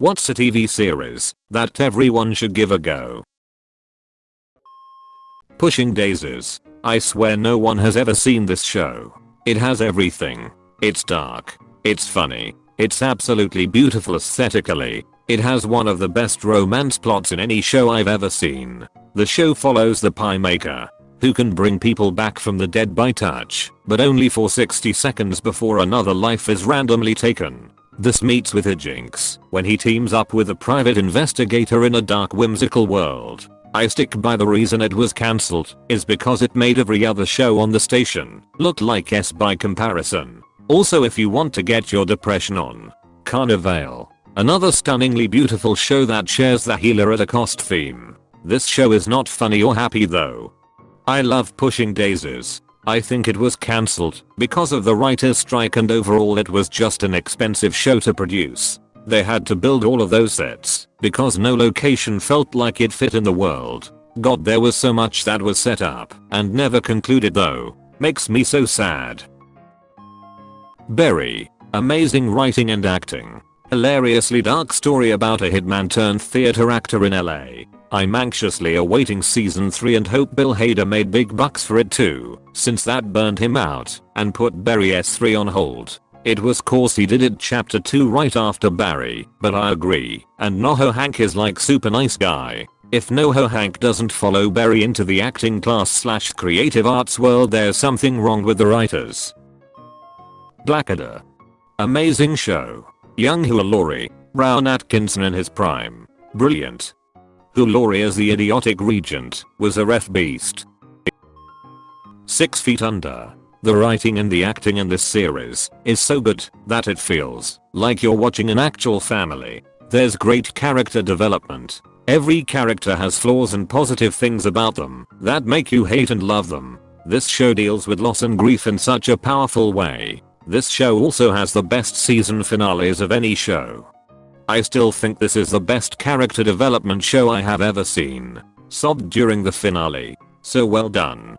What's a TV series that everyone should give a go? Pushing Daisies. I swear no one has ever seen this show. It has everything. It's dark. It's funny. It's absolutely beautiful aesthetically. It has one of the best romance plots in any show I've ever seen. The show follows the pie maker, who can bring people back from the dead by touch, but only for 60 seconds before another life is randomly taken. This meets with a jinx when he teams up with a private investigator in a dark whimsical world. I stick by the reason it was cancelled is because it made every other show on the station look like S by comparison. Also if you want to get your depression on, Carnival. Another stunningly beautiful show that shares the healer at a cost theme. This show is not funny or happy though. I love Pushing Daisies. I think it was cancelled because of the writer's strike and overall it was just an expensive show to produce. They had to build all of those sets because no location felt like it fit in the world. God there was so much that was set up and never concluded though. Makes me so sad. Barry. Amazing writing and acting. Hilariously dark story about a hitman turned theater actor in LA. I'm anxiously awaiting season 3 and hope Bill Hader made big bucks for it too, since that burned him out and put Barry S3 on hold. It was course he did it chapter 2 right after Barry, but I agree, and Noho Hank is like super nice guy. If Noho Hank doesn't follow Barry into the acting class slash creative arts world there's something wrong with the writers. Blackadder. Amazing show. Young Hugh Laurie, Rowan Atkinson in his prime. Brilliant. Hugh Laurie as the idiotic regent was a ref beast. 6 feet under. The writing and the acting in this series is so good that it feels like you're watching an actual family. There's great character development. Every character has flaws and positive things about them that make you hate and love them. This show deals with loss and grief in such a powerful way. This show also has the best season finales of any show. I still think this is the best character development show I have ever seen. Sobbed during the finale. So well done.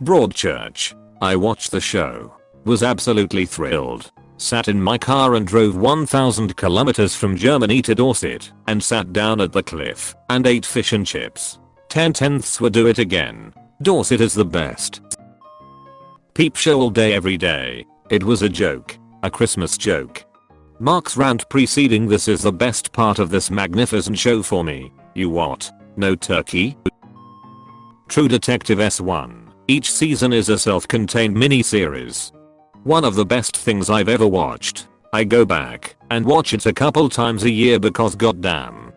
Broadchurch. I watched the show. Was absolutely thrilled. Sat in my car and drove 1000 kilometers from Germany to Dorset and sat down at the cliff and ate fish and chips. 10 tenths would do it again. Dorset is the best. Peep show all day every day. It was a joke. A Christmas joke. Mark's rant preceding this is the best part of this magnificent show for me. You what? No turkey? True Detective S1. Each season is a self-contained mini-series. One of the best things I've ever watched. I go back and watch it a couple times a year because goddamn.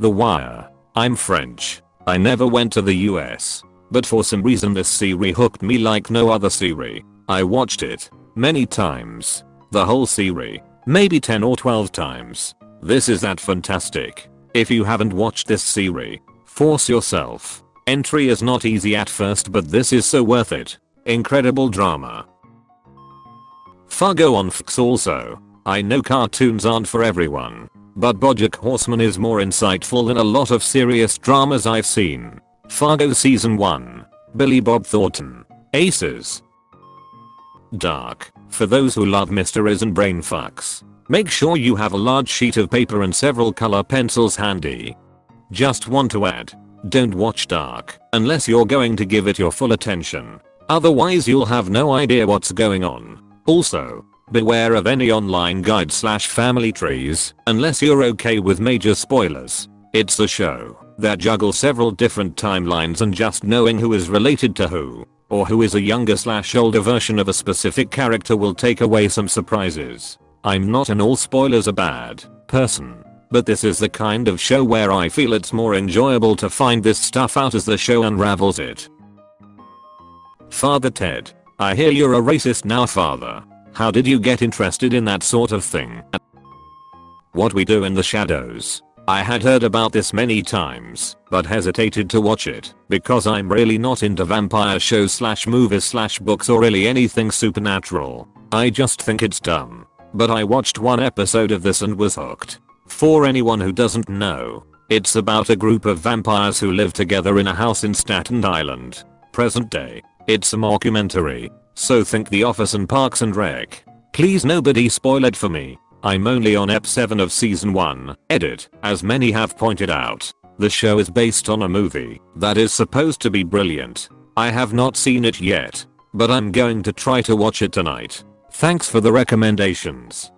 The Wire. I'm French. I never went to the US. But for some reason this series hooked me like no other series. I watched it many times. The whole series. Maybe 10 or 12 times. This is that fantastic. If you haven't watched this series, force yourself. Entry is not easy at first but this is so worth it. Incredible drama. Fargo on Fox also. I know cartoons aren't for everyone. But Bojack Horseman is more insightful than a lot of serious dramas I've seen. Fargo Season 1. Billy Bob Thornton. Aces. Dark. For those who love mysteries and brain fucks. Make sure you have a large sheet of paper and several color pencils handy. Just want to add. Don't watch Dark unless you're going to give it your full attention. Otherwise you'll have no idea what's going on. Also, beware of any online guide slash family trees unless you're okay with major spoilers. It's a show that juggles several different timelines and just knowing who is related to who or who is a younger slash older version of a specific character will take away some surprises. I'm not an all spoilers are bad person. But this is the kind of show where I feel it's more enjoyable to find this stuff out as the show unravels it. Father Ted. I hear you're a racist now father. How did you get interested in that sort of thing? What we do in the shadows. I had heard about this many times, but hesitated to watch it because I'm really not into vampire shows slash movies slash books or really anything supernatural. I just think it's dumb. But I watched one episode of this and was hooked. For anyone who doesn't know, it's about a group of vampires who live together in a house in Staten Island. Present day. It's a mockumentary. So think The Office and Parks and Rec. Please nobody spoil it for me. I'm only on ep 7 of season 1, edit, as many have pointed out. The show is based on a movie that is supposed to be brilliant. I have not seen it yet, but I'm going to try to watch it tonight. Thanks for the recommendations.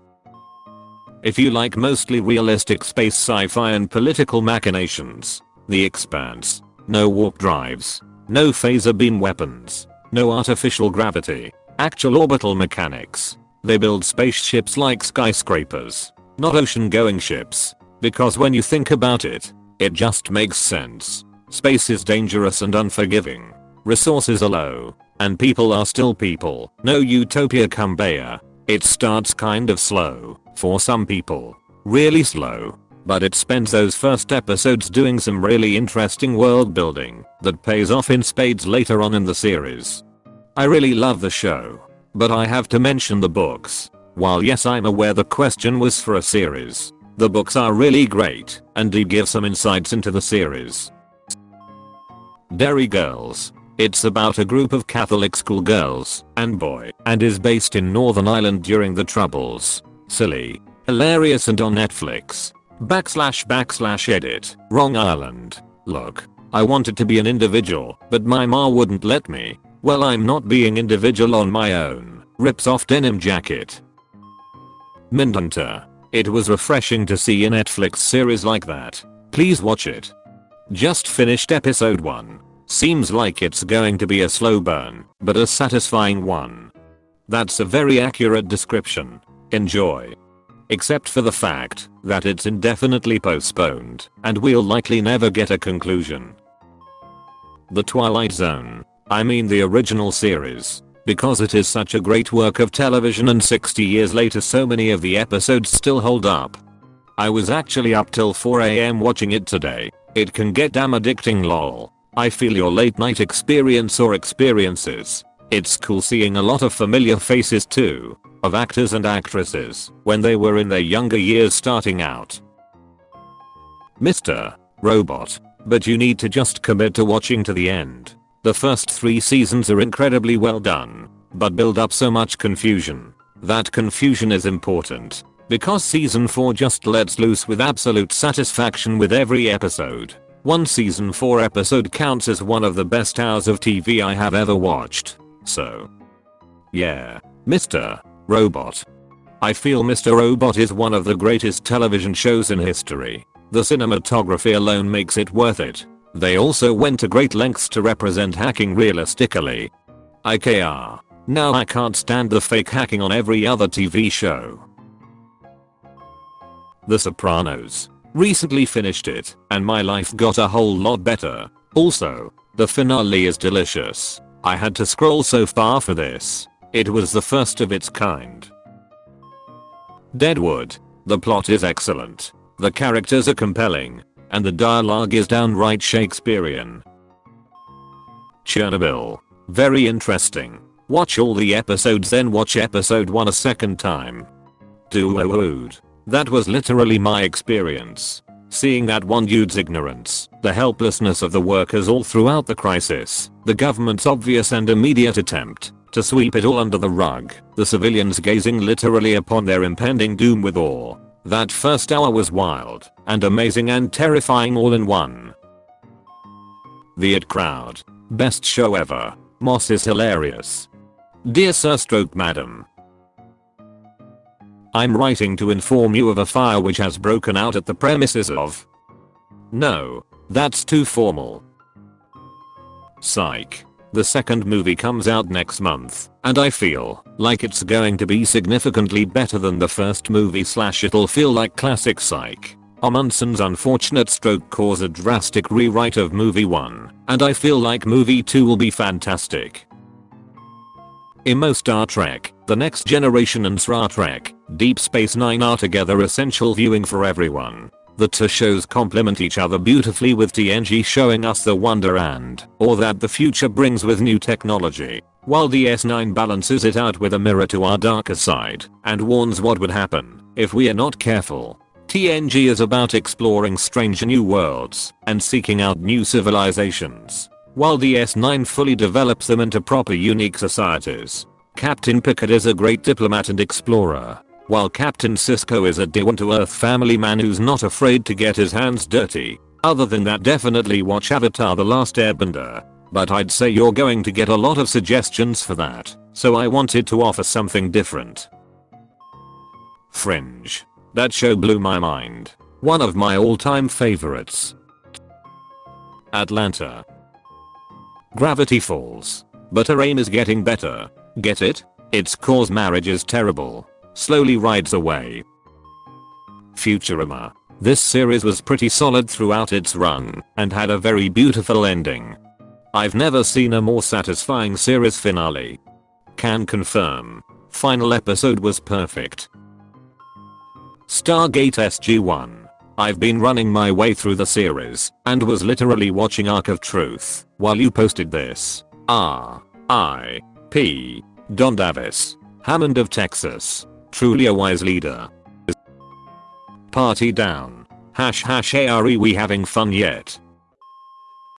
If you like mostly realistic space sci-fi and political machinations, The Expanse, no warp drives, no phaser beam weapons, no artificial gravity, actual orbital mechanics. They build spaceships like skyscrapers, not ocean going ships, because when you think about it, it just makes sense. Space is dangerous and unforgiving. Resources are low, and people are still people. No utopia Kumbaya. It starts kind of slow, for some people. Really slow. But it spends those first episodes doing some really interesting world building that pays off in spades later on in the series. I really love the show. But I have to mention the books. While yes I'm aware the question was for a series, the books are really great and do give some insights into the series. Derry Girls it's about a group of Catholic schoolgirls and boy and is based in Northern Ireland during the Troubles. Silly, hilarious and on Netflix. Backslash backslash edit. Wrong Ireland. Look. I wanted to be an individual, but my ma wouldn't let me. Well I'm not being individual on my own. Rips off denim jacket. Mindhunter. It was refreshing to see a Netflix series like that. Please watch it. Just finished episode 1. Seems like it's going to be a slow burn, but a satisfying one. That's a very accurate description. Enjoy. Except for the fact that it's indefinitely postponed and we'll likely never get a conclusion. The Twilight Zone. I mean the original series. Because it is such a great work of television and 60 years later so many of the episodes still hold up. I was actually up till 4am watching it today. It can get damn addicting lol. I feel your late night experience or experiences. It's cool seeing a lot of familiar faces too, of actors and actresses when they were in their younger years starting out. Mr. Robot. But you need to just commit to watching to the end. The first three seasons are incredibly well done, but build up so much confusion. That confusion is important, because season 4 just lets loose with absolute satisfaction with every episode. One season 4 episode counts as one of the best hours of TV I have ever watched. So. Yeah. Mr. Robot. I feel Mr. Robot is one of the greatest television shows in history. The cinematography alone makes it worth it. They also went to great lengths to represent hacking realistically. IKR. Now I can't stand the fake hacking on every other TV show. The Sopranos. Recently finished it, and my life got a whole lot better. Also, the finale is delicious. I had to scroll so far for this. It was the first of its kind. Deadwood. The plot is excellent. The characters are compelling. And the dialogue is downright Shakespearean. Chernobyl. Very interesting. Watch all the episodes then watch episode 1 a second time. Dude. That was literally my experience. Seeing that one dude's ignorance, the helplessness of the workers all throughout the crisis, the government's obvious and immediate attempt to sweep it all under the rug, the civilians gazing literally upon their impending doom with awe. That first hour was wild and amazing and terrifying all in one. The It Crowd. Best show ever. Moss is hilarious. Dear Sir Stroke Madam, I'm writing to inform you of a fire which has broken out at the premises of... No. That's too formal. Psych. The second movie comes out next month, and I feel like it's going to be significantly better than the first movie slash it'll feel like classic Psych. Omundson's unfortunate stroke caused a drastic rewrite of movie 1, and I feel like movie 2 will be fantastic. IMO Star Trek, The Next Generation and Star Trek, Deep Space Nine are together essential viewing for everyone. The two shows complement each other beautifully with TNG showing us the wonder and or that the future brings with new technology, while DS9 balances it out with a mirror to our darker side and warns what would happen if we are not careful. TNG is about exploring strange new worlds and seeking out new civilizations, while DS9 fully develops them into proper unique societies. Captain Picard is a great diplomat and explorer, while Captain Sisko is a down to earth family man who's not afraid to get his hands dirty. Other than that definitely watch Avatar The Last Airbender. But I'd say you're going to get a lot of suggestions for that, so I wanted to offer something different. Fringe. That show blew my mind. One of my all time favorites. Atlanta. Gravity Falls. But her aim is getting better. Get it? It's cause marriage is terrible. Slowly rides away. Futurama. This series was pretty solid throughout its run and had a very beautiful ending. I've never seen a more satisfying series finale. Can confirm. Final episode was perfect. Stargate SG-1. I've been running my way through the series and was literally watching Ark of Truth while you posted this. R. I. P. Don Davis. Hammond of Texas. Truly a wise leader. Party down. Hash hash are we having fun yet?